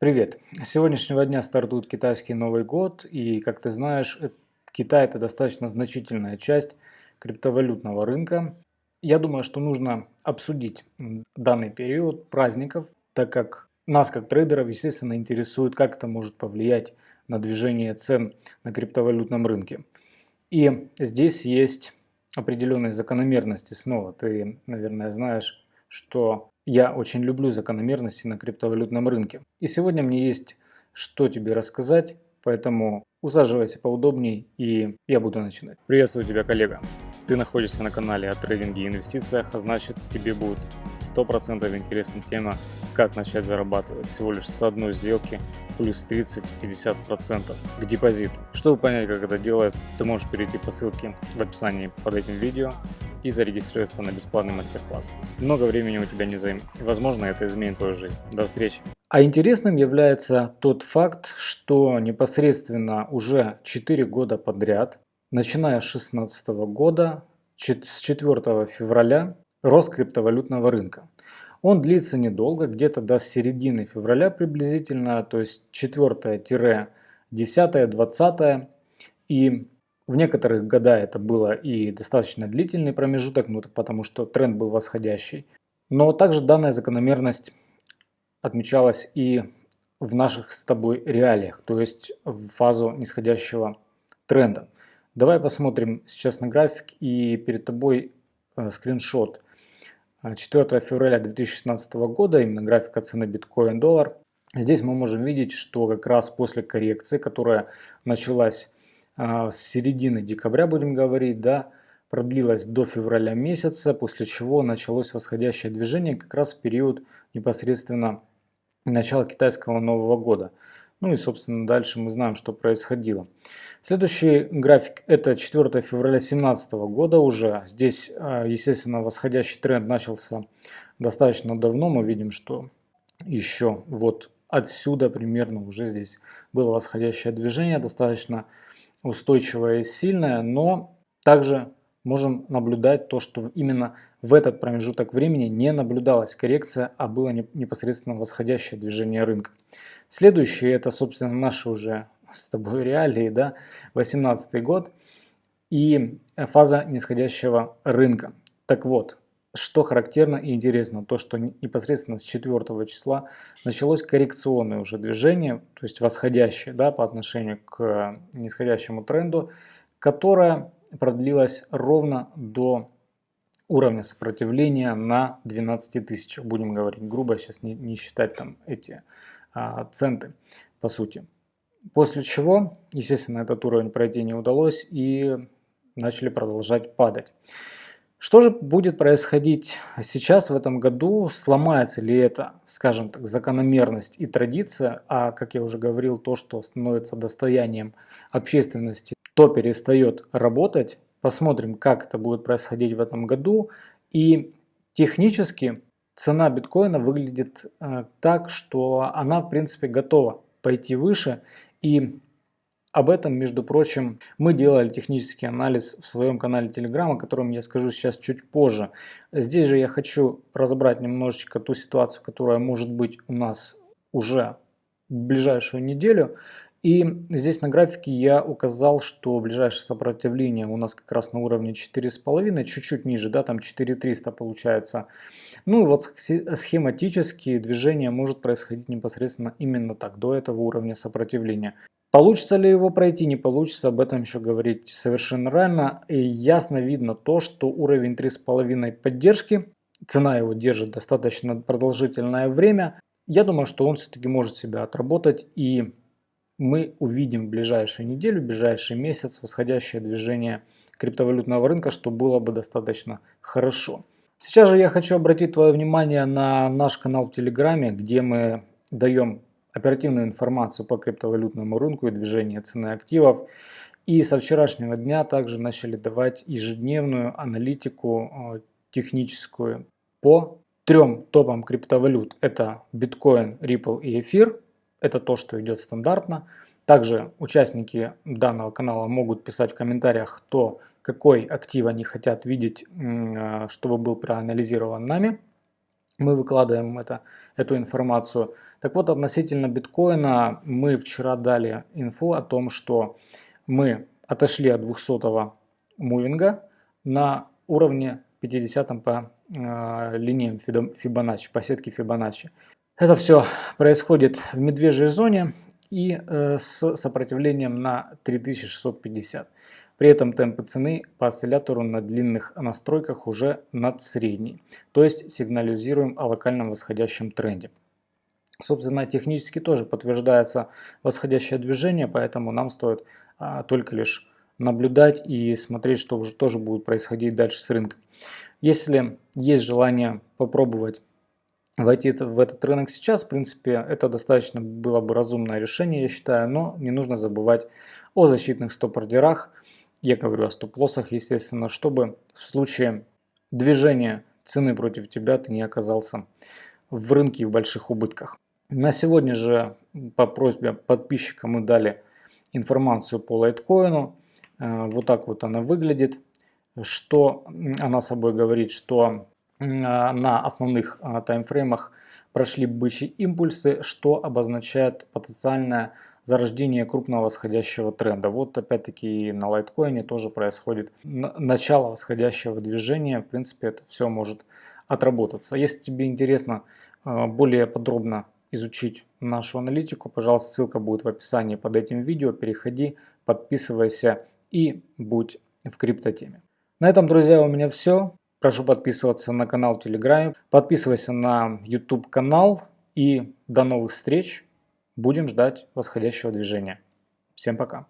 Привет! С сегодняшнего дня стартует китайский Новый год, и, как ты знаешь, Китай – это достаточно значительная часть криптовалютного рынка. Я думаю, что нужно обсудить данный период праздников, так как нас, как трейдеров, естественно, интересует, как это может повлиять на движение цен на криптовалютном рынке. И здесь есть определенные закономерности снова. Ты, наверное, знаешь, что я очень люблю закономерности на криптовалютном рынке. И сегодня мне есть что тебе рассказать, поэтому усаживайся поудобней и я буду начинать. Приветствую тебя, коллега. Ты находишься на канале о трейдинге и инвестициях, а значит тебе будет 100% интересна тема, как начать зарабатывать всего лишь с одной сделки плюс 30-50% к депозиту. Чтобы понять, как это делается, ты можешь перейти по ссылке в описании под этим видео и зарегистрироваться на бесплатный мастер-класс. Много времени у тебя не займет, возможно это изменит твою жизнь. До встречи! А интересным является тот факт, что непосредственно уже 4 года подряд, начиная с 2016 года, с 4 февраля, рост криптовалютного рынка. Он длится недолго, где-то до середины февраля приблизительно, то есть 4-10-20. И в некоторых года это было и достаточно длительный промежуток, ну, потому что тренд был восходящий. Но также данная закономерность отмечалась и в наших с тобой реалиях, то есть в фазу нисходящего тренда. Давай посмотрим сейчас на график и перед тобой э, скриншот 4 февраля 2016 года, именно графика цены биткоин-доллар. Здесь мы можем видеть, что как раз после коррекции, которая началась э, с середины декабря, будем говорить, да, продлилась до февраля месяца, после чего началось восходящее движение как раз в период непосредственно начала китайского Нового года. Ну и, собственно, дальше мы знаем, что происходило. Следующий график это 4 февраля 2017 года уже. Здесь, а, естественно, восходящий тренд начался достаточно давно. Мы видим, что еще вот отсюда примерно уже здесь было восходящее движение, достаточно устойчивое и сильное, но также можем наблюдать то, что именно в этот промежуток времени не наблюдалась коррекция, а было непосредственно восходящее движение рынка. Следующее это, собственно, наши уже с тобой реалии, да, 18 год и фаза нисходящего рынка. Так вот, что характерно и интересно, то что непосредственно с 4 числа началось коррекционное уже движение, то есть восходящее да, по отношению к нисходящему тренду, которое продлилась ровно до уровня сопротивления на 12 тысяч. Будем говорить грубо, сейчас не, не считать там эти а, центы по сути. После чего, естественно, этот уровень пройти не удалось и начали продолжать падать. Что же будет происходить сейчас в этом году? Сломается ли это, скажем так, закономерность и традиция, а, как я уже говорил, то, что становится достоянием общественности то перестает работать. Посмотрим, как это будет происходить в этом году. И технически цена биткоина выглядит э, так, что она в принципе готова пойти выше. И об этом, между прочим, мы делали технический анализ в своем канале Telegram, о котором я скажу сейчас чуть позже. Здесь же я хочу разобрать немножечко ту ситуацию, которая может быть у нас уже в ближайшую неделю. И здесь на графике я указал, что ближайшее сопротивление у нас как раз на уровне 4,5, чуть-чуть ниже, да, там 4300 получается. Ну и вот схематически движение может происходить непосредственно именно так, до этого уровня сопротивления. Получится ли его пройти, не получится, об этом еще говорить совершенно рано. И ясно видно то, что уровень 3,5 поддержки, цена его держит достаточно продолжительное время. Я думаю, что он все-таки может себя отработать и мы увидим в ближайшую неделю, в ближайший месяц восходящее движение криптовалютного рынка, что было бы достаточно хорошо. Сейчас же я хочу обратить твое внимание на наш канал в Телеграме, где мы даем оперативную информацию по криптовалютному рынку и движению цены активов. И со вчерашнего дня также начали давать ежедневную аналитику э, техническую по трем топам криптовалют. Это биткоин, Ripple и эфир. Это то, что идет стандартно. Также участники данного канала могут писать в комментариях, кто какой актив они хотят видеть, чтобы был проанализирован нами. Мы выкладываем это, эту информацию. Так вот, относительно биткоина мы вчера дали инфу о том, что мы отошли от 200 мувинга на уровне 50 по э, линиям Фибоначчи, по сетке Фибоначчи. Это все происходит в медвежьей зоне и э, с сопротивлением на 3650. При этом темпы цены по осциллятору на длинных настройках уже над средней, то есть сигнализируем о локальном восходящем тренде. Собственно, технически тоже подтверждается восходящее движение, поэтому нам стоит а, только лишь наблюдать и смотреть, что уже тоже будет происходить дальше с рынком. Если есть желание попробовать войти в этот рынок сейчас, в принципе, это достаточно было бы разумное решение, я считаю, но не нужно забывать о защитных стоп-ордерах, я говорю о стоп-лоссах, естественно, чтобы в случае движения цены против тебя ты не оказался в рынке в больших убытках. На сегодня же по просьбе подписчика мы дали информацию по лайткоину. Э, вот так вот она выглядит. Что она собой говорит, что на основных а, таймфреймах прошли бычьи импульсы, что обозначает потенциальное зарождение крупного восходящего тренда. Вот опять-таки на лайткоине тоже происходит начало восходящего движения. В принципе, это все может отработаться. Если тебе интересно а, более подробно изучить нашу аналитику, пожалуйста, ссылка будет в описании под этим видео. Переходи, подписывайся и будь в криптотеме. На этом, друзья, у меня все. Прошу подписываться на канал в Телеграме, подписывайся на YouTube канал и до новых встреч. Будем ждать восходящего движения. Всем пока.